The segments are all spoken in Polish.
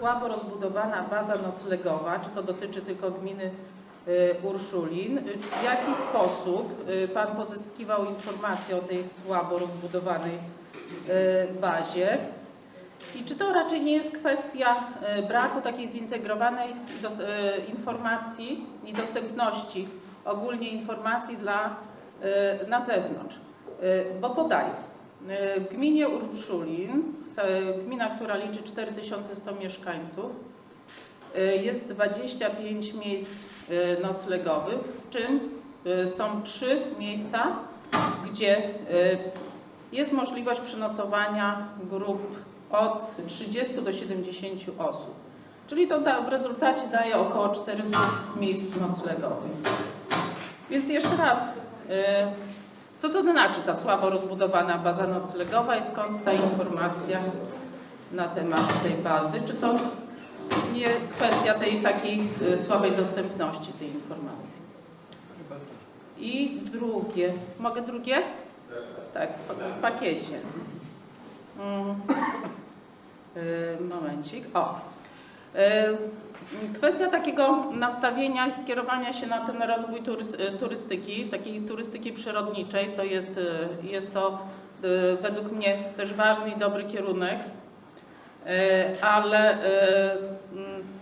słabo rozbudowana baza noclegowa? Czy to dotyczy tylko gminy y, Urszulin? W jaki sposób y, Pan pozyskiwał informacje o tej słabo rozbudowanej y, bazie? I czy to raczej nie jest kwestia braku takiej zintegrowanej informacji i dostępności ogólnie informacji dla, na zewnątrz? Bo podaję. W gminie Urszulin, s- gmina, która liczy 4100 mieszkańców, y, jest 25 miejsc noclegowych, w czym są trzy miejsca, gdzie jest możliwość przenocowania grup od 30 do 70 osób. Czyli to da, w rezultacie daje około 400 miejsc noclegowych. Więc jeszcze raz, co to znaczy ta słabo rozbudowana baza noclegowa i skąd ta informacja na temat tej bazy? Czy to nie kwestia tej takiej y, słabej dostępności tej informacji? I drugie, mogę drugie? Tak, w- pakiecie. Mm. Y, Momencik. O. Y, Kwestia takiego nastawienia i skierowania się na ten rozwój y, turystyki, takiej turystyki przyrodniczej, to jest, y, jest to y, według mnie też ważny i dobry kierunek, ale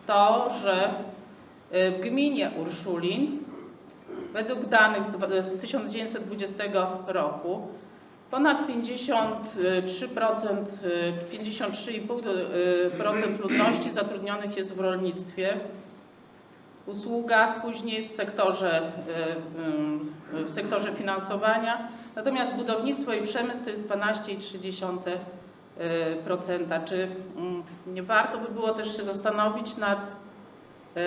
to, że w gminie Urszulin według danych z 1920 roku Ponad 53%, y, 53,5% ludności zatrudnionych jest w rolnictwie, usługach, później w sektorze, y, y, w sektorze finansowania. Natomiast budownictwo i przemysł to jest 12,3%. Czy mm, nie warto by było też się zastanowić nad y,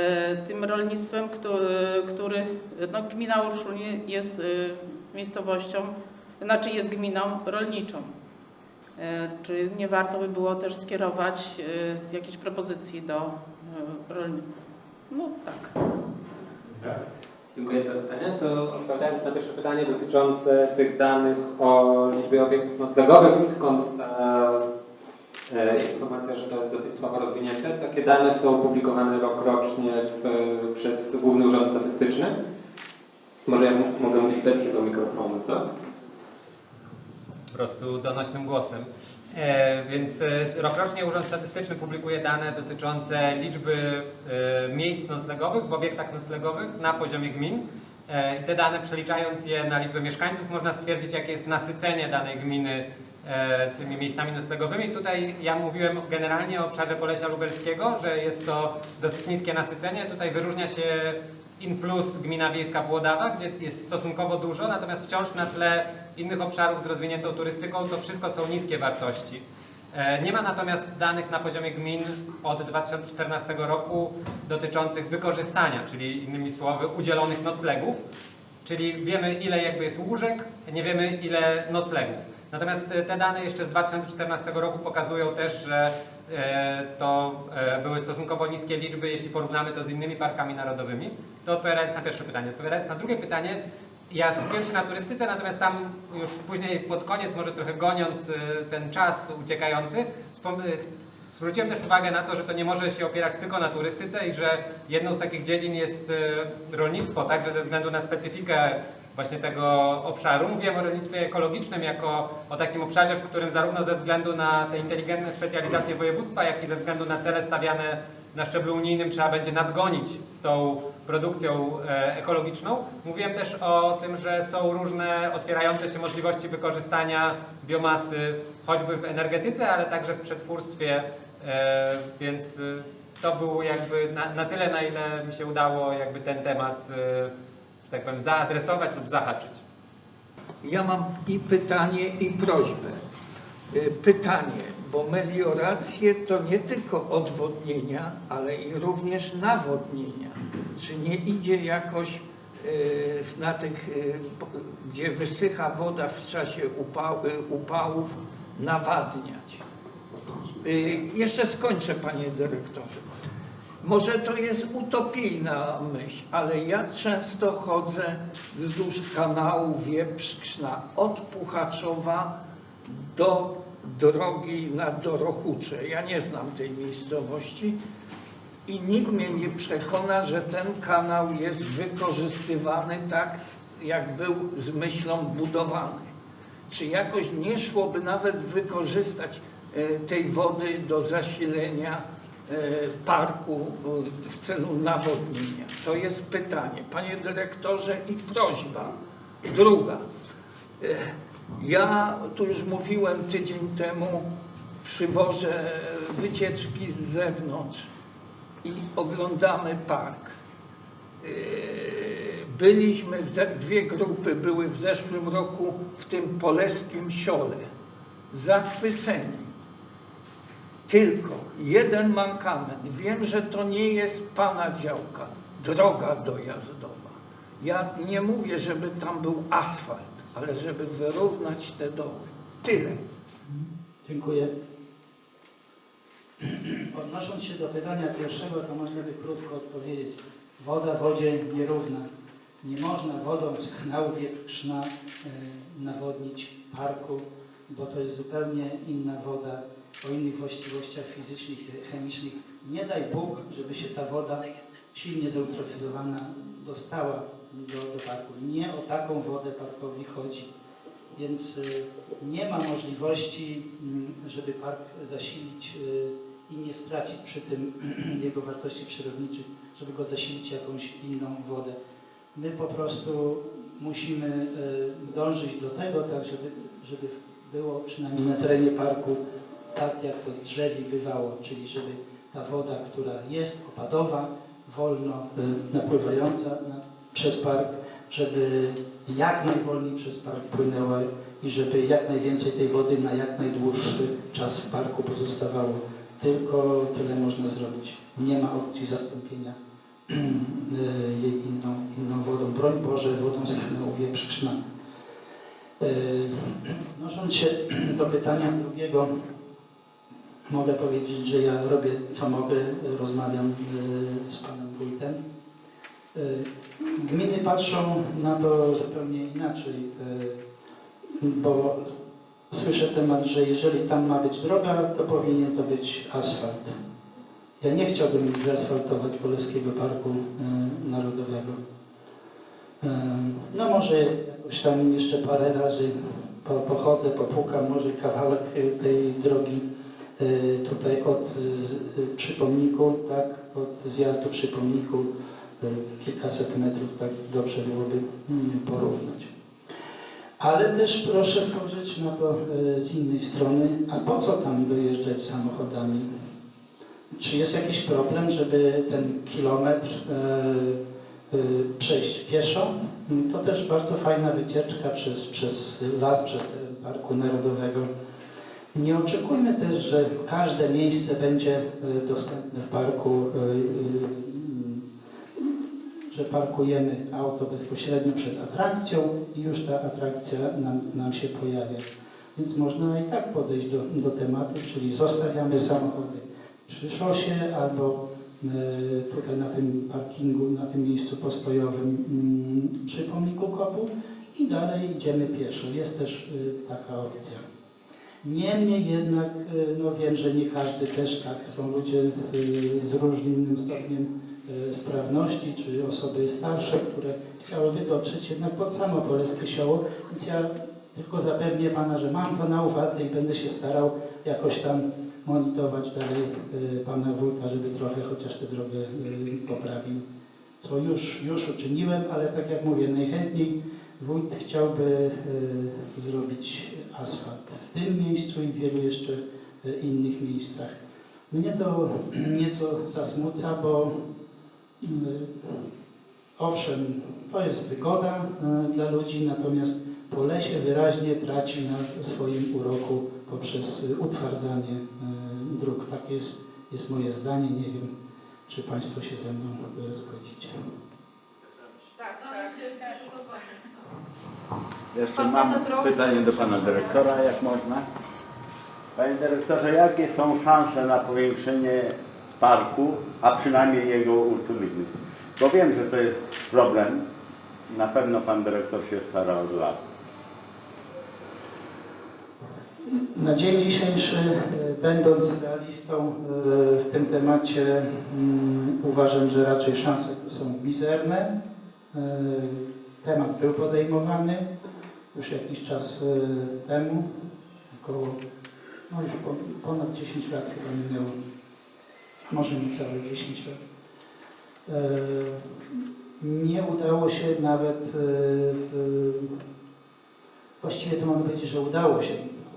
tym rolnictwem, który, który no, gmina Urszulin jest y, miejscowością znaczy jest gminą rolniczą. E, Czy nie warto by było też skierować e, jakieś propozycji do e, rolników? No tak. Dziękuję za pytanie. To odpowiadając na pierwsze pytanie dotyczące tych danych o liczbie obiektów noclegowych, skąd ta informacja, że to jest dosyć słabo rozwinięte. Takie dane są publikowane rokrocznie w, przez Główny Urząd Statystyczny. Może ja mogę mówić bez tego mikrofonu, co? Po prostu donośnym głosem. E, więc e, rokrocznie Urząd Statystyczny publikuje dane dotyczące liczby e, miejsc noclegowych w obiektach noclegowych na poziomie gmin. I te dane przeliczając je na liczbę mieszkańców można stwierdzić jakie jest nasycenie danej gminy tymi miejscami noclegowymi. Tutaj ja mówiłem generalnie o obszarze Polesia Lubelskiego, że jest to dosyć niskie nasycenie. Tutaj wyróżnia się in plus gmina wiejska Włodawa, gdzie jest stosunkowo dużo, natomiast wciąż na tle innych obszarów z rozwiniętą turystyką to wszystko są niskie wartości. E, Nie ma natomiast danych na poziomie gmin od 2014 roku dotyczących wykorzystania, czyli innymi słowy udzielonych noclegów, czyli wiemy ile jakby jest łóżek, nie wiemy ile noclegów. Natomiast e, te dane jeszcze z 2014 roku pokazują też, że e, to były stosunkowo niskie liczby, jeśli porównamy to z innymi parkami narodowymi. To odpowiadając na pierwsze pytanie. Odpowiadając na drugie pytanie, ja skupiłem się na turystyce, natomiast tam już później pod koniec, może trochę goniąc y, ten czas uciekający, y, zwróciłem też uwagę na to, że to nie może się opierać tylko na turystyce i że jedną z takich dziedzin jest y, rolnictwo, także ze względu na specyfikę właśnie tego obszaru. Mówiłem o rolnictwie ekologicznym jako o takim obszarze, w którym zarówno ze względu na te inteligentne specjalizacje województwa, jak i ze względu na cele stawiane na szczeblu unijnym trzeba będzie nadgonić z tą produkcją e, ekologiczną. Mówiłem też o tym, że są różne otwierające się możliwości wykorzystania biomasy, choćby w energetyce, ale także w przetwórstwie, e, więc e, to było jakby na, na tyle, na ile mi się udało jakby ten temat, tak powiem, zaadresować lub zahaczyć. Ja mam i pytanie, i prośbę. Y, Pytanie, bo melioracje to nie tylko odwodnienia, ale i również nawodnienia. Czy nie idzie jakoś y, na tych, y, gdzie wysycha woda w czasie upał, y, upałów, nawadniać? Jeszcze skończę, panie dyrektorze. Może to jest utopijna myśl, ale ja często chodzę wzdłuż kanału Wieprzkrzna od Puchaczowa do drogi na Dorochucze. Ja nie znam tej miejscowości i nikt mnie nie przekona, że ten kanał jest wykorzystywany tak, jak był z myślą budowany. Czy jakoś nie szłoby nawet wykorzystać e, tej wody do zasilenia e, parku e, w celu nawodnienia? To jest pytanie. Panie dyrektorze i prośba. Druga. Ja tu już mówiłem tydzień temu, przywożę wycieczki z zewnątrz i oglądamy park. Yy, Byliśmy, w dwie grupy były w zeszłym roku w tym polskim siole. Zachwyceni. Tylko jeden mankament. Wiem, że to nie jest pana działka. Droga dojazdowa. Ja nie mówię, żeby tam był asfalt, ale żeby wyrównać te doły. Tyle. Dziękuję. Odnosząc się do pytania pierwszego, to można by krótko odpowiedzieć. Woda wodzie nierówna. Nie można wodą z kanału Wietrzna e, nawodnić parku, bo to jest zupełnie inna woda, o innych właściwościach fizycznych chemicznych. Nie daj Bóg, żeby się ta woda silnie zeutrofizowana dostała do, do parku. Nie o taką wodę parkowi chodzi. Więc y, nie ma możliwości, mm, żeby park zasilić y, i nie stracić przy tym jego wartości przyrodniczych, żeby go zasilić jakąś inną wodę. My po prostu musimy y, dążyć do tego, tak żeby, żeby było przynajmniej na terenie parku tak, jak to drzewi bywało, czyli żeby ta woda, która jest opadowa, wolno napływająca na, przez park, żeby jak najwolniej przez park płynęła i żeby jak najwięcej tej wody na jak najdłuższy czas w parku pozostawało. Tylko tyle można zrobić. Nie ma opcji zastąpienia jej inną, inną wodą. Broń Boże, wodą z kanału Wieprzczna. Y, Odnosząc się do pytania drugiego, mogę powiedzieć, że ja robię co mogę, rozmawiam y, z panem wójtem. Gminy patrzą na to zupełnie inaczej, y, bo słyszę temat, że jeżeli tam ma być droga, to powinien to być asfalt. Ja nie chciałbym wyasfaltować Polskiego Parku y, Narodowego. Y, No może jakoś tam jeszcze parę razy po, pochodzę, popukam, może kawałek tej drogi tutaj od y, z- y, przy pomniku, tak, od zjazdu przy pomniku y, kilkaset metrów, tak dobrze byłoby porównać. Ale też proszę spojrzeć na to y, z innej strony, a po co tam dojeżdżać samochodami? Czy jest jakiś problem, żeby ten kilometr y, y, przejść pieszo? To też bardzo fajna wycieczka przez, przez las, przez teren Parku Narodowego. Nie oczekujmy też, że każde miejsce będzie dostępne w parku, że parkujemy auto bezpośrednio przed atrakcją i już ta atrakcja nam, nam się pojawia. Więc można i tak podejść do, do tematu, czyli zostawiamy samochody przy szosie albo y, tutaj na tym parkingu, na tym miejscu postojowym mm, przy pomniku kopu i dalej idziemy pieszo. Jest też y, taka opcja. Niemniej jednak, y, no wiem, że nie każdy też tak, są ludzie z, y, z różnym stopniem y, sprawności, czy osoby starsze, które chciałyby dotrzeć jednak pod samo Polskie Sioło, więc ja tylko zapewnię Pana, że mam to na uwadze i będę się starał jakoś tam monitorować dalej y, Pana Wójta, żeby trochę chociaż tę drogę y, poprawił. Co już, już uczyniłem, ale tak jak mówię, najchętniej Wójt chciałby y, zrobić asfalt w tym miejscu i w wielu jeszcze y, innych miejscach. Mnie to nieco zasmuca, bo y, owszem, to jest wygoda y, dla ludzi, natomiast po lesie wyraźnie traci na swoim uroku poprzez y, utwardzanie y, dróg. Takie jest, jest moje zdanie. Nie wiem, czy Państwo się ze mną zgodzicie. Jeszcze Pan mam Pana drogi. pytanie do pana dyrektora, jak można. Panie dyrektorze, jakie są szanse na powiększenie parku, a przynajmniej jego utuliny? Bo wiem, że to jest problem. Na pewno pan dyrektor się stara od lat. Na dzień dzisiejszy, e, będąc realistą e, w tym temacie, mm, uważam, że raczej szanse tu są mizerne. E, Temat był podejmowany już jakiś czas temu, około, no już po- ponad 10 lat chyba minęło, może niecałe 10 lat. E, Nie udało się nawet, e, właściwie to mogę powiedzieć, że udało się.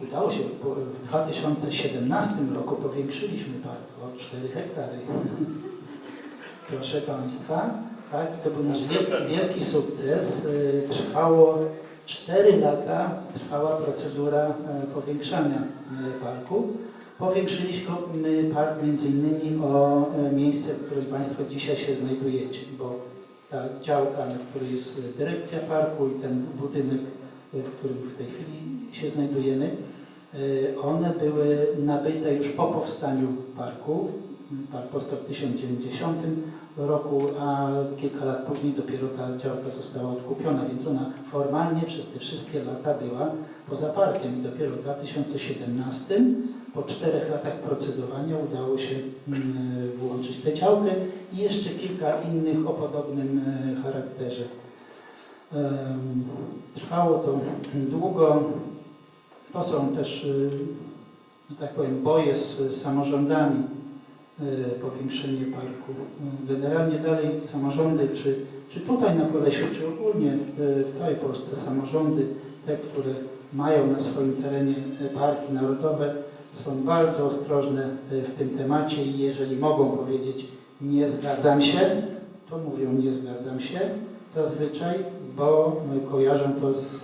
Udało się, bo w 2017 roku powiększyliśmy park o 4 hektary. Proszę Państwa, tak, to był nasz wielki, wielki sukces. Y, Trwało 4 lata, trwała procedura e, powiększania e, parku. Powiększyliśmy park między innymi o e, miejsce, w którym Państwo dzisiaj się znajdujecie, bo ta działka, na której jest e, dyrekcja parku i ten budynek, e, w którym w tej chwili się znajdujemy, e, one były nabyte już po powstaniu parku. Park powstał w 1090 roku, a kilka lat później dopiero ta działka została odkupiona, więc ona formalnie przez te wszystkie lata była poza parkiem i dopiero w 2017, po czterech latach procedowania udało się mm, włączyć tę działkę i jeszcze kilka innych o podobnym e, charakterze. Trwało to długo. To są też, y, że tak powiem, boje z samorządami, y, powiększenie parku. Generalnie dalej samorządy, czy, czy tutaj na Podlesiu, czy ogólnie w całej Polsce samorządy, te, które mają na swoim terenie parki narodowe, są bardzo ostrożne y, w tym temacie i jeżeli mogą powiedzieć nie zgadzam się, to mówią nie zgadzam się zazwyczaj, bo y, kojarzą to z, y,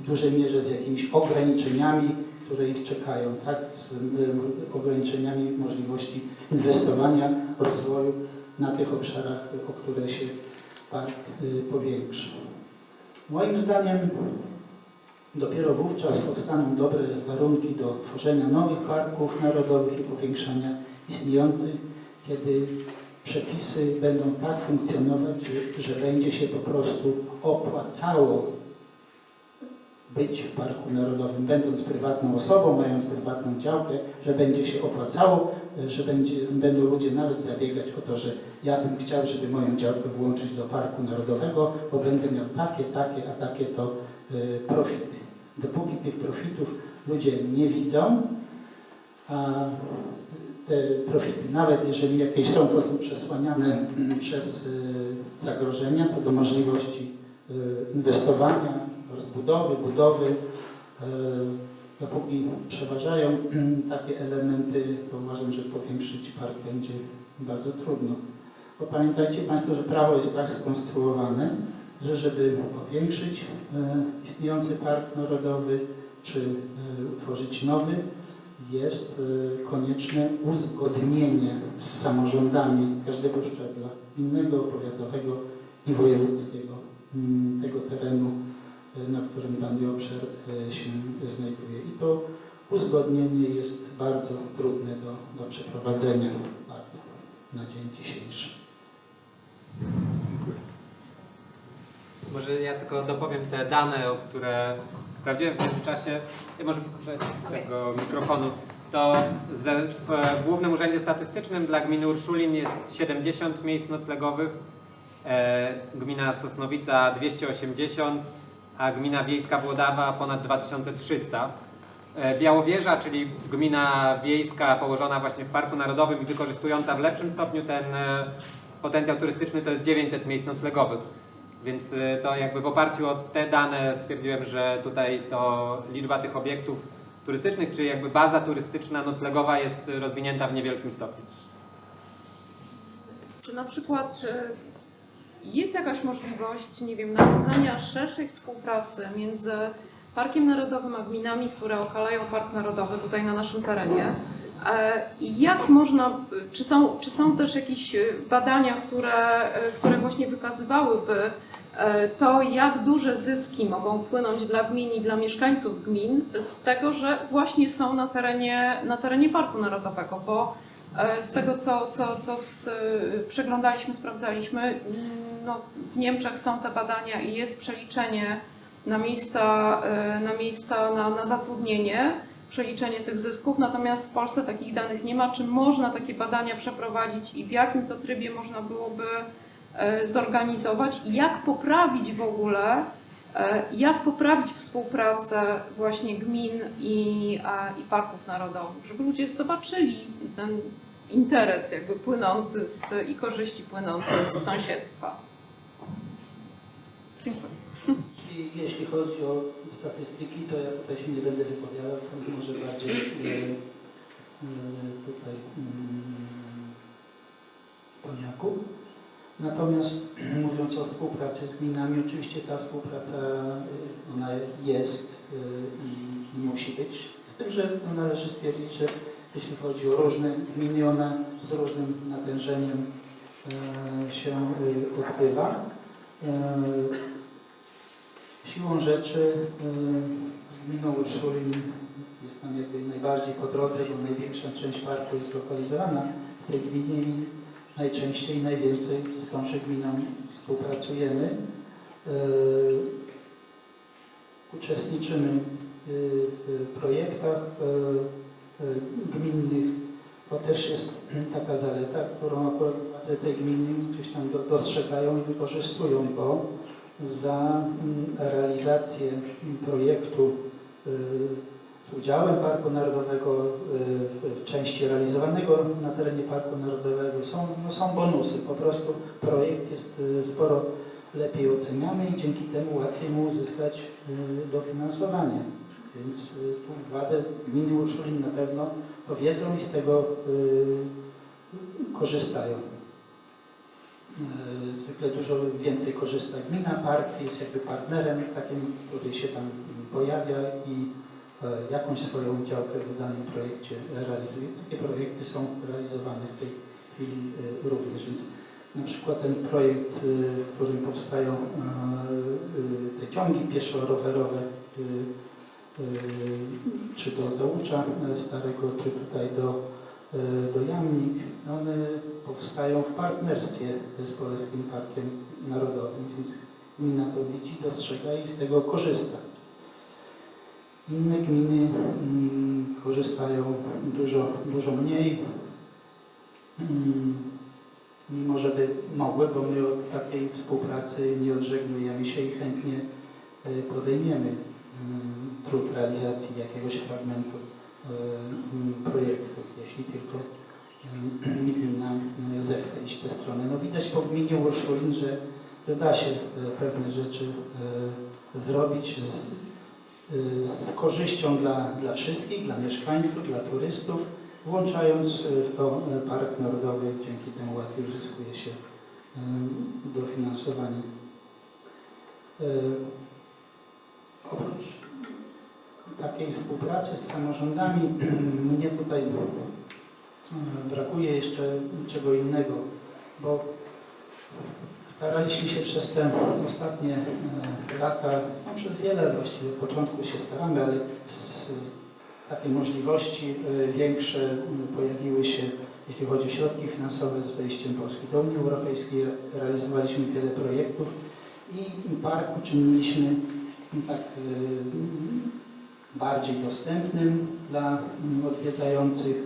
w dużej mierze z jakimiś ograniczeniami, które ich czekają, tak? Z ograniczeniami możliwości inwestowania, rozwoju na tych obszarach, o które się park powiększy. Moim zdaniem dopiero wówczas powstaną dobre warunki do tworzenia nowych parków narodowych i powiększania istniejących, kiedy przepisy będą tak funkcjonować, że, będzie się po prostu opłacało być w Parku Narodowym, będąc prywatną osobą, mając prywatną działkę, że będzie się opłacało, że będzie, będą ludzie nawet zabiegać o to, że ja bym chciał, żeby moją działkę włączyć do Parku Narodowego, bo będę miał takie, takie, a takie to y, profity. Dopóki tych profitów ludzie nie widzą, a te profity, nawet jeżeli jakieś są, to są przesłaniane przez y, zagrożenia co do możliwości y, inwestowania, rozbudowy, budowy. Y, Dopóki przeważają takie elementy, to uważam, że powiększyć park będzie bardzo trudno. Bo pamiętajcie Państwo, że prawo jest tak skonstruowane, że żeby powiększyć y, istniejący park narodowy, czy y, utworzyć nowy, jest y, konieczne uzgodnienie z samorządami każdego szczebla, gminnego, powiatowego i wojewódzkiego mm, tego terenu, na którym dany obszar się znajduje. I to uzgodnienie jest bardzo trudne do, do przeprowadzenia bardzo na dzień dzisiejszy. Może ja tylko dopowiem te dane, o które sprawdziłem w międzyczasie. Ja może bez tego mikrofonu. To w Głównym Urzędzie Statystycznym dla gminy Urszulin jest 70 miejsc noclegowych, e, gmina Sosnowica 280, a gmina wiejska Włodawa ponad 2300. E, Białowieża, czyli gmina wiejska położona właśnie w Parku Narodowym i wykorzystująca w lepszym stopniu ten e, potencjał turystyczny, to jest 900 miejsc noclegowych. Więc y, to jakby w oparciu o te dane stwierdziłem, że tutaj to liczba tych obiektów turystycznych, czy jakby baza turystyczna noclegowa jest rozwinięta w niewielkim stopniu. Czy na przykład y, jest jakaś możliwość, nie wiem, nawiązania szerszej współpracy między Parkiem Narodowym a gminami, które okalają Park Narodowy tutaj na naszym terenie? E, jak można, czy są, czy są też jakieś y, badania, które, które właśnie wykazywałyby to, jak duże zyski mogą płynąć dla gmin i dla mieszkańców gmin z tego, że właśnie są na terenie, na terenie Parku Narodowego, bo E, Z tego, co, co, co z, y, przeglądaliśmy, sprawdzaliśmy, mm, no, w Niemczech są te badania i jest przeliczenie na miejsca, e, na, miejsca na, na zatrudnienie, przeliczenie tych zysków, natomiast w Polsce takich danych nie ma. Czy można takie badania przeprowadzić i w jakim to trybie można byłoby e, zorganizować i jak poprawić w ogóle, e, jak poprawić współpracę właśnie gmin i, e, i parków narodowych, żeby ludzie zobaczyli ten interes jakby płynący z, i korzyści płynące z sąsiedztwa. Dziękuję. I jeśli chodzi o statystyki, to ja tutaj się nie będę wypowiadał, może bardziej e, e, tutaj mm, Poniaku. Natomiast mówiąc o współpracy z gminami, oczywiście ta współpraca e, ona jest e, i, i musi być. Z tym, że należy stwierdzić, że jeśli chodzi o różne gminy, ona z różnym natężeniem e, się odbywa. Siłą rzeczy y, z gminą Urszulin jest tam jakby najbardziej po drodze, bo największa część parku jest lokalizowana w tej gminie najczęściej i najwięcej z tąże gminą współpracujemy. Y, Uczestniczymy y, w projektach y, gminnych. To też jest taka zaleta, którą akurat władze tej gminy gdzieś tam do- dostrzegają i wykorzystują, bo za mm, realizację projektu udziałem Parku Narodowego y, w części realizowanego na terenie Parku Narodowego są, no są bonusy. Po prostu projekt jest y, sporo lepiej oceniany i dzięki temu łatwiej mu uzyskać y, dofinansowanie. Więc tu władze gminy Urszulin na pewno to wiedzą i z tego korzystają. Zwykle dużo więcej korzysta gmina, park jest jakby partnerem takim, który się tam pojawia i jakąś swoją działkę w danym projekcie realizuje. Takie projekty są realizowane w tej chwili e, również, więc na przykład ten projekt, e, w którym powstają e, e, te ciągi pieszo-rowerowe, e, e, czy do Załucza e, Starego, czy tutaj do e, do Jamnik, one powstają w partnerstwie z Polskim Parkiem Narodowym, więc gmina to widzi, dostrzega i z tego korzysta. Inne gminy mm, korzystają dużo, dużo mniej, mm, mimo żeby mogły, bo my od takiej współpracy nie odżegnujemy się i chętnie e, podejmiemy mm, trud realizacji jakiegoś fragmentu e, projektu, jeśli tylko gmina mm, zechce iść w tę stronę. No widać po gminie Urszulin, że, że da się e, pewne rzeczy e, zrobić z, e, z korzyścią dla, dla wszystkich, dla mieszkańców, dla turystów, włączając e, w to e, Park Narodowy, dzięki temu łatwiej uzyskuje się dofinansowanie. Oprócz takiej współpracy z samorządami mnie tutaj brakuje jeszcze czego innego, bo staraliśmy się przez te ostatnie e, lata, no przez wiele właściwie od początku się staramy, ale z, takie możliwości e, większe pojawiły się, jeśli chodzi o środki finansowe z wejściem Polski do Unii Europejskiej. Realizowaliśmy wiele projektów i park uczyniliśmy tak e, bardziej dostępnym dla odwiedzających.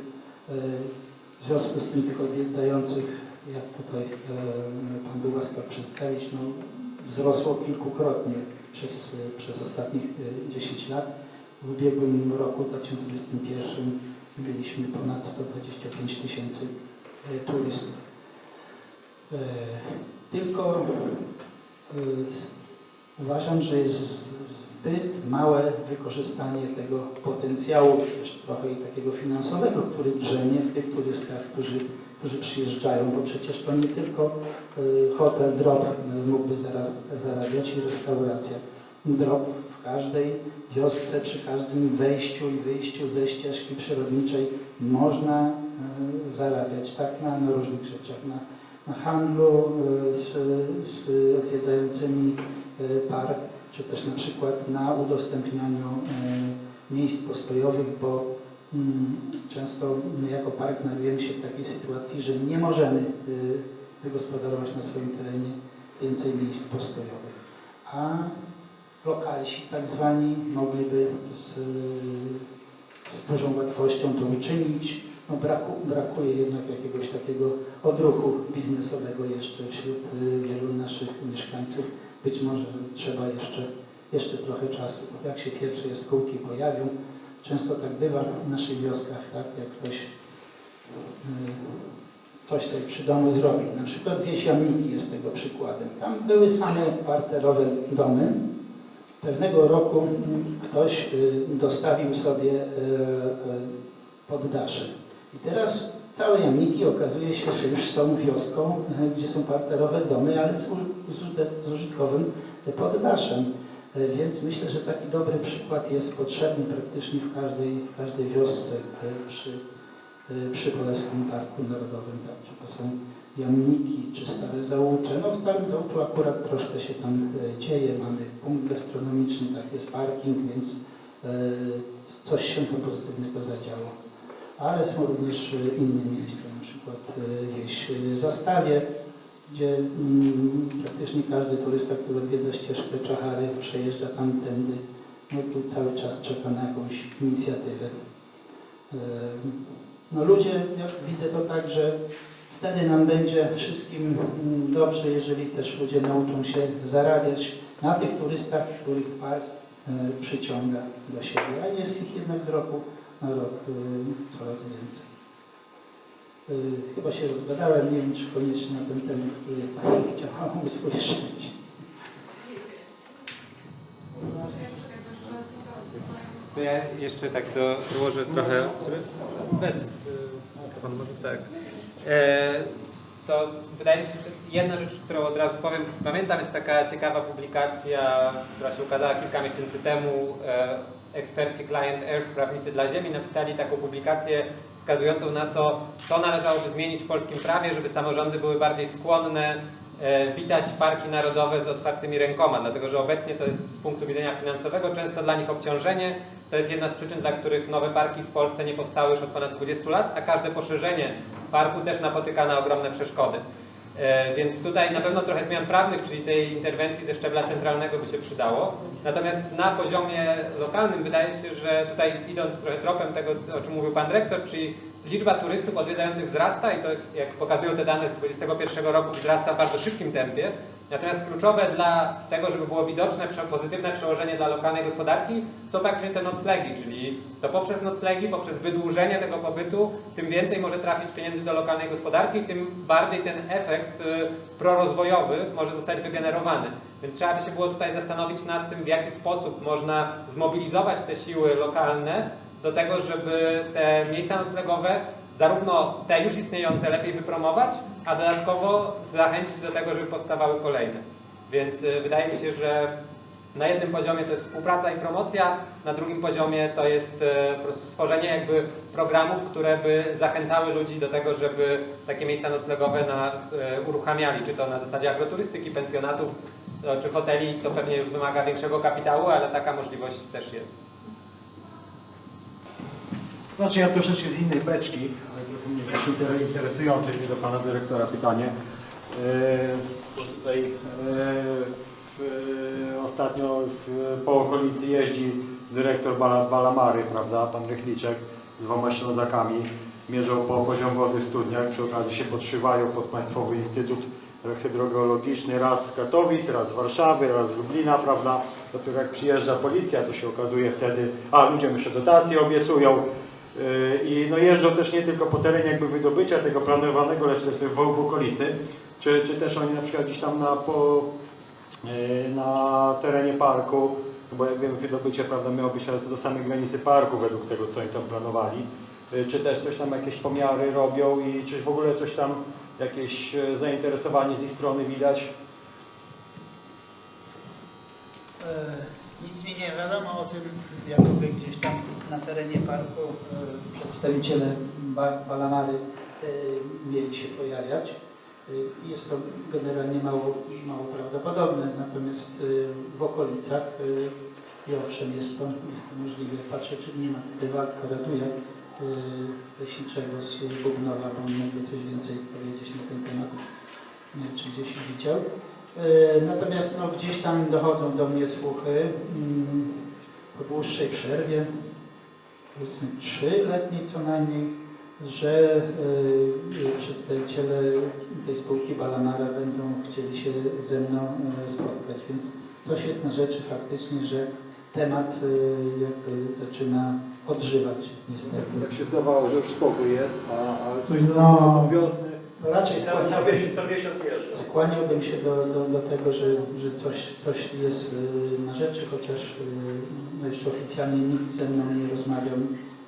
W związku z tym tych odwiedzających, jak tutaj e, Pan był łaskaw przedstawić, no, wzrosło kilkukrotnie przez, przez ostatnich e, 10 lat. W ubiegłym roku, 2021, mieliśmy ponad 125 tysięcy e, turystów. E, Tylko e, Uważam, że jest zbyt małe wykorzystanie tego potencjału, też trochę i takiego finansowego, który drzemie w tych turystach, którzy, którzy przyjeżdżają, bo przecież to nie tylko y, hotel Drop y, mógłby zaraz, zarabiać i restauracja. Drop w każdej wiosce, przy każdym wejściu i wyjściu ze ścieżki przyrodniczej można y, zarabiać, tak na, na różnych rzeczach, na, na handlu z, z odwiedzającymi park, czy też na przykład na udostępnianiu miejsc postojowych, bo często my jako park znajdujemy się w takiej sytuacji, że nie możemy y, wygospodarować na swoim terenie więcej miejsc postojowych. A lokalsi tak zwani mogliby z, z dużą łatwością to uczynić. No braku, brakuje jednak jakiegoś takiego odruchu biznesowego jeszcze wśród y, wielu naszych mieszkańców. Być może trzeba jeszcze, jeszcze trochę czasu. Jak się pierwsze jaskółki pojawią, często tak bywa w naszych wioskach, tak, jak ktoś y, coś sobie przy domu zrobi. Na przykład wieś Jamniki jest tego przykładem. Tam były same parterowe domy. Pewnego roku mm, ktoś y, dostawił sobie y, poddasze. I teraz całe Jamniki okazuje się, że już są wioską, gdzie są parterowe domy, ale z użytkowym poddaszem. Y, Więc myślę, że taki dobry przykład jest potrzebny praktycznie w każdej, w każdej wiosce y, przy, y, przy Królewskim Parku Narodowym, tak, czy to są jamniki, czy Stare Załucze. No w Starym Załuczu akurat troszkę się tam dzieje, mamy punkt gastronomiczny, tak jest parking, więc coś się tam pozytywnego zadziało. Ale są również inne miejsca, na przykład wieś Zastawie, gdzie mm, praktycznie każdy turysta, który odwiedza ścieżkę Czachary, przejeżdża tamtędy, no tu cały czas czeka na jakąś inicjatywę. Yy, No ludzie, ja widzę to tak, że wtedy nam będzie wszystkim mm, dobrze, jeżeli też ludzie nauczą się zarabiać na tych turystach, których park e, przyciąga do siebie, a jest ich jednak z roku na rok e, coraz więcej. E, Chyba się rozgadałem, nie wiem czy koniecznie na ten temat, który Pani usłyszeć. To ja jeszcze tak do, dołożę trochę. Bez. y, Pan może tak. E, to wydaje mi się, że jedna rzecz, którą od razu powiem. Pamiętam, jest taka ciekawa publikacja, która się ukazała kilka miesięcy temu. E, eksperci Client Earth, prawnicy dla Ziemi, napisali taką publikację wskazującą na to, co należałoby zmienić w polskim prawie, żeby samorządy były bardziej skłonne e, witać parki narodowe z otwartymi rękoma, dlatego że obecnie to jest z punktu widzenia finansowego często dla nich obciążenie. To jest jedna z przyczyn, dla których nowe parki w Polsce nie powstały już od ponad 20 lat, a każde poszerzenie parku też napotyka na ogromne przeszkody. E, Więc tutaj na pewno trochę zmian prawnych, czyli tej interwencji ze szczebla centralnego by się przydało. Natomiast na poziomie lokalnym wydaje się, że tutaj idąc trochę tropem tego, o czym mówił Pan Dyrektor, czyli liczba turystów odwiedzających wzrasta i to, jak pokazują te dane z 2021 roku, wzrasta w bardzo szybkim tempie. Natomiast kluczowe dla tego, żeby było widoczne pozytywne przełożenie dla lokalnej gospodarki, są faktycznie te noclegi, czyli to poprzez noclegi, poprzez wydłużenie tego pobytu, tym więcej może trafić pieniędzy do lokalnej gospodarki, tym bardziej ten efekt y, prorozwojowy może zostać wygenerowany. Więc trzeba by się było tutaj zastanowić nad tym, w jaki sposób można zmobilizować te siły lokalne do tego, żeby te miejsca noclegowe zarówno te już istniejące lepiej wypromować, a dodatkowo zachęcić do tego, żeby powstawały kolejne. Więc y, wydaje mi się, że na jednym poziomie to jest współpraca i promocja, na drugim poziomie to jest e, po prostu stworzenie jakby programów, które by zachęcały ludzi do tego, żeby takie miejsca noclegowe na, e, uruchamiali, czy to na zasadzie agroturystyki, pensjonatów, czy hoteli, to pewnie już wymaga większego kapitału, ale taka możliwość też jest. Znaczy ja troszeczkę z innej beczki, ale mnie też inter- interesujące mnie do Pana Dyrektora pytanie. Yy, tutaj yy, w, ostatnio w, po okolicy jeździ dyrektor Bala, Balamary, prawda, Pan Rychliczek z dwoma Ślązakami. Mierzą po poziom wody w studniach, przy okazji się podszywają pod Państwowy Instytut Hydrogeologiczny raz z Katowic, raz z Warszawy, raz z Lublina, prawda. Dopiero jak przyjeżdża policja, to się okazuje wtedy, a ludziom jeszcze dotacje obiecują, I no jeżdżą też nie tylko po terenie jakby wydobycia tego planowanego, lecz też w, okolicy, czy, czy też oni na przykład gdzieś tam na, po, yy, na terenie parku, bo jak wiemy wydobycie prawda, miało być teraz do samej granicy parku według tego co oni tam planowali, Yy, czy też coś tam jakieś pomiary robią i czy w ogóle coś tam jakieś zainteresowanie z ich strony widać? Nic mi nie wiadomo o tym, jakoby gdzieś tam na terenie parku e, przedstawiciele ba Balamary e, mieli się pojawiać. E, Jest to generalnie mało, mało prawdopodobne, natomiast w okolicach i owszem jest to, jest to możliwe. Patrzę, czy nie ma tutaj Waldka Raduja e, leśniczego z Bugnowa, bo on mógłby coś więcej powiedzieć na ten temat. Nie wiem, czy gdzieś widział. E, Natomiast no, gdzieś tam dochodzą do mnie słuchy mm, po dłuższej przerwie, powiedzmy trzyletniej co najmniej, że e, e, przedstawiciele tej spółki Balamara będą chcieli się ze mną spotkać, więc coś jest na rzeczy faktycznie, że temat jakby zaczyna odżywać niestety. Jak się zdawało, że już spokój jest, a, coś No. wiosny. No Raczej skłaniałbym, miesiąc, co miesiąc jest. skłaniałbym się do, do, do tego, że, że coś, coś jest y, na rzeczy, chociaż y, no jeszcze oficjalnie nikt ze mną nie rozmawiał,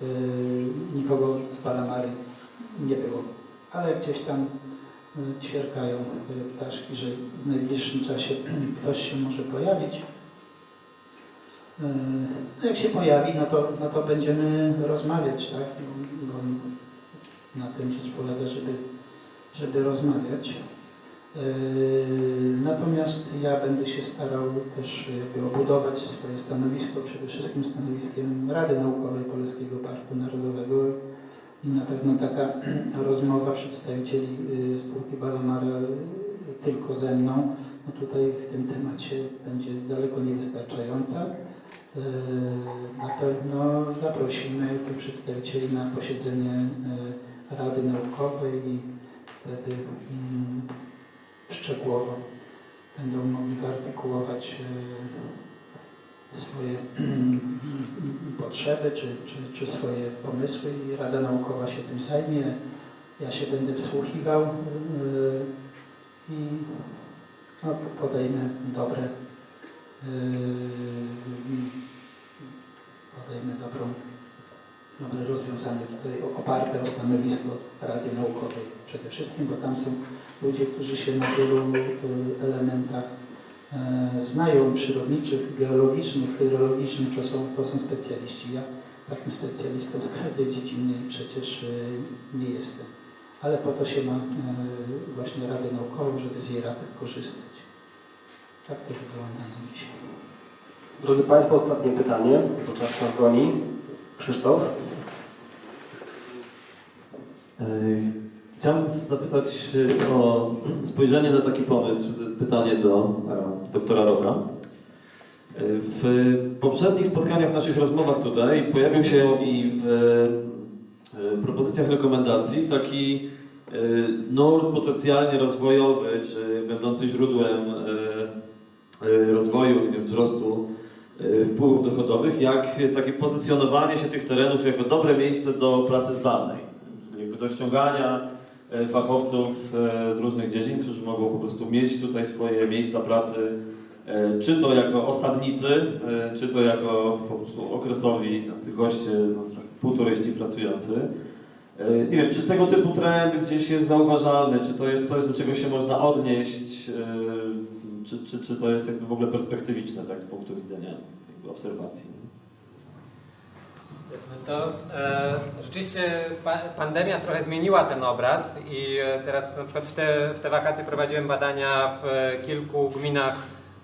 y, nikogo z Palamary nie było. Ale gdzieś tam ćwierkają ptaszki, że w najbliższym czasie ktoś się może pojawić. No jak się pojawi, no to, no to będziemy rozmawiać, tak? Bo na tym rzecz polega, żeby żeby rozmawiać. Yy, Natomiast ja będę się starał też jakby obudować swoje stanowisko, przede wszystkim stanowiskiem Rady Naukowej Polskiego Parku Narodowego i na pewno taka rozmowa przedstawicieli yy, spółki Balamara tylko ze mną, no tutaj w tym temacie będzie daleko niewystarczająca. Na pewno zaprosimy tu przedstawicieli na posiedzenie Rady Naukowej i wtedy mm, szczegółowo będą mogli wyartykułować e, swoje mm, potrzeby czy, czy, czy swoje pomysły i Rada Naukowa się tym zajmie. Ja się będę wsłuchiwał e, i no, podejmę dobre e, podejmę dobrą dobre rozwiązanie tutaj oparte o stanowisko Rady Naukowej przede wszystkim, bo tam są ludzie, którzy się na wielu y, elementach e, znają przyrodniczych, geologicznych, hydrologicznych, to są, to są specjaliści. Ja takim specjalistą z każdej dziedziny przecież y, nie jestem. Ale po to się ma e, właśnie Radę Naukową, żeby z jej rady korzystać. Tak to wygląda na dzisiaj. Drodzy Państwo, ostatnie pytanie, bo czas nas goni. Krzysztof? Yy, Chciałbym zapytać yy, o spojrzenie na taki pomysł, pytanie do e, doktora Roka. Yy, W poprzednich spotkaniach, naszych rozmowach tutaj pojawił się i w e, propozycjach rekomendacji taki nurt potencjalnie rozwojowy, czy będący źródłem rozwoju, wzrostu wpływów dochodowych, jak takie pozycjonowanie się tych terenów jako dobre miejsce do pracy zdalnej, do ściągania e, fachowców e, z różnych dziedzin, którzy mogą po prostu mieć tutaj swoje miejsca pracy, e, czy to jako osadnicy, e, czy to jako po prostu okresowi tacy goście, no, trochę półturyści pracujący. E, Nie wiem, czy tego typu trend gdzieś jest zauważalny, czy to jest coś, do czego się można odnieść, e, czy, czy, czy to jest jakby w ogóle perspektywiczne tak, z punktu widzenia obserwacji. To e, rzeczywiście pa, pandemia trochę zmieniła ten obraz i e, teraz na przykład w te, w te wakacje prowadziłem badania w kilku gminach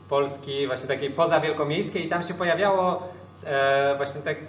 Polski, właśnie takiej poza wielkomiejskiej i tam się pojawiało e, właśnie tak e,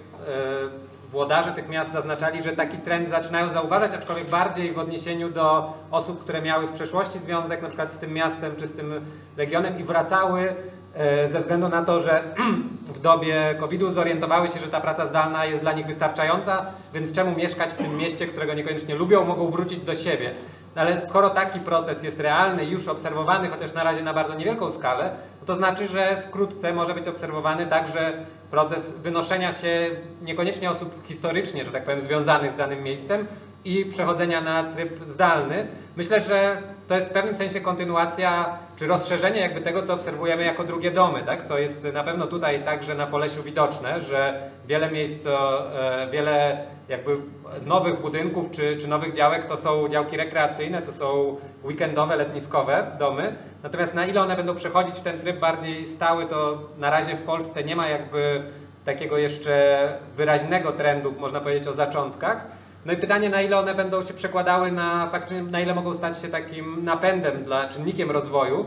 włodarze tych miast zaznaczali, że taki trend zaczynają zauważać, aczkolwiek bardziej w odniesieniu do osób, które miały w przeszłości związek na przykład z tym miastem czy z tym regionem i wracały e, ze względu na to, że w dobie COVID-u zorientowały się, że ta praca zdalna jest dla nich wystarczająca, więc czemu mieszkać w tym mieście, którego niekoniecznie lubią, mogą wrócić do siebie. No ale skoro taki proces jest realny, już obserwowany, chociaż na razie na bardzo niewielką skalę, to znaczy, że wkrótce może być obserwowany także proces wynoszenia się niekoniecznie osób historycznie, że tak powiem, związanych z danym miejscem i przechodzenia na tryb zdalny. Myślę, że to jest w pewnym sensie kontynuacja czy rozszerzenie jakby tego, co obserwujemy jako drugie domy, tak? co jest na pewno tutaj także na Polesiu widoczne, że wiele miejsc, e, wiele jakby nowych budynków czy, czy nowych działek to są działki rekreacyjne, to są weekendowe, letniskowe domy. Natomiast na ile one będą przechodzić w ten tryb bardziej stały, to na razie w Polsce nie ma jakby takiego jeszcze wyraźnego trendu, można powiedzieć o zaczątkach. No i pytanie, na ile one będą się przekładały na faktycznie, na ile mogą stać się takim napędem dla czynnikiem rozwoju.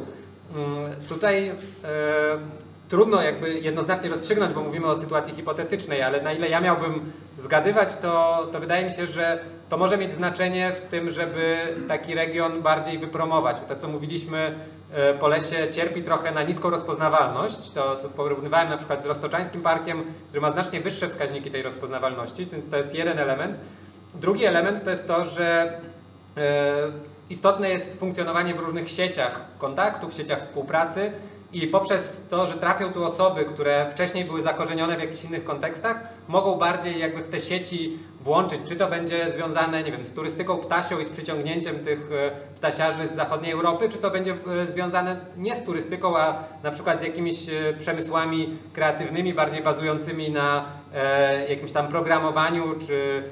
Mm, Tutaj e, trudno jakby jednoznacznie rozstrzygnąć, bo mówimy o sytuacji hipotetycznej, ale na ile ja miałbym zgadywać, to, to wydaje mi się, że to może mieć znaczenie w tym, żeby taki region bardziej wypromować. To, co mówiliśmy e, Polesie cierpi trochę na niską rozpoznawalność. To, to porównywałem na przykład z Roztoczańskim Parkiem, który ma znacznie wyższe wskaźniki tej rozpoznawalności, więc to jest jeden element. Drugi element to jest to, że e, istotne jest funkcjonowanie w różnych sieciach kontaktów, sieciach współpracy i poprzez to, że trafią tu osoby, które wcześniej były zakorzenione w jakichś innych kontekstach, mogą bardziej jakby w te sieci włączyć, czy to będzie związane, nie wiem, z turystyką ptasią i z przyciągnięciem tych e, ptasiarzy z zachodniej Europy, czy to będzie e, związane nie z turystyką, a na przykład z jakimiś e, przemysłami kreatywnymi, bardziej bazującymi na jakimś tam programowaniu, czy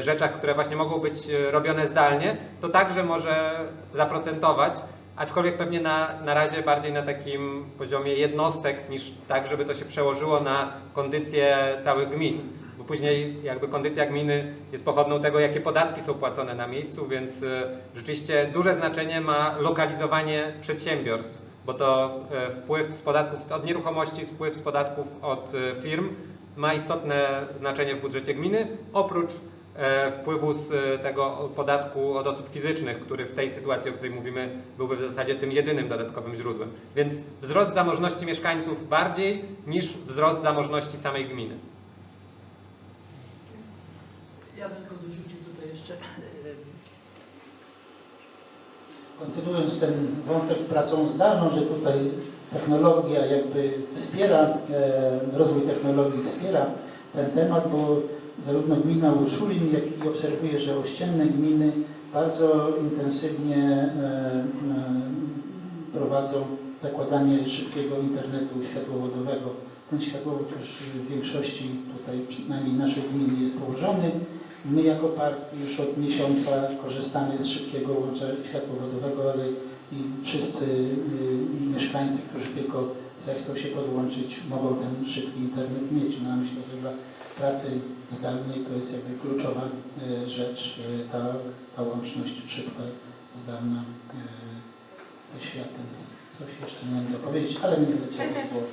rzeczach, które właśnie mogą być robione zdalnie, to także może zaprocentować, aczkolwiek pewnie na, na razie bardziej na takim poziomie jednostek, niż tak, żeby to się przełożyło na kondycję całych gmin. Później jakby kondycja gminy jest pochodną tego, jakie podatki są płacone na miejscu, więc e, rzeczywiście duże znaczenie ma lokalizowanie przedsiębiorstw, bo to e, wpływ z podatków od nieruchomości, wpływ z podatków od e, firm ma istotne znaczenie w budżecie gminy, oprócz wpływu z tego podatku od osób fizycznych, który w tej sytuacji, o której mówimy, byłby w zasadzie tym jedynym dodatkowym źródłem. Więc wzrost zamożności mieszkańców bardziej niż wzrost zamożności samej gminy. Ja bym tylko dorzucił tutaj jeszcze, e, kontynuując ten wątek z pracą zdalną, że tutaj technologia jakby wspiera, e, rozwój technologii wspiera ten temat, bo zarówno gmina Urszulin, jak i obserwuję, że ościenne gminy bardzo intensywnie e, e, prowadzą zakładanie szybkiego internetu światłowodowego. Ten światłowód już w większości tutaj, przynajmniej naszej gminy jest położony. My jako park już od miesiąca korzystamy z szybkiego łącza światłowodowego, ale i wszyscy y, mieszkańcy, którzy tylko zechcą się podłączyć, mogą ten szybki internet mieć. No, myślę, że dla pracy zdalnej to jest jakby kluczowa y, rzecz, y, ta, ta łączność szybka, zdalna y, ze światem. Coś jeszcze nie wiem dopowiedzieć, ale mi wyleciało z głowy.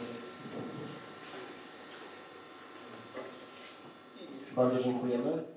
Bardzo dziękujemy.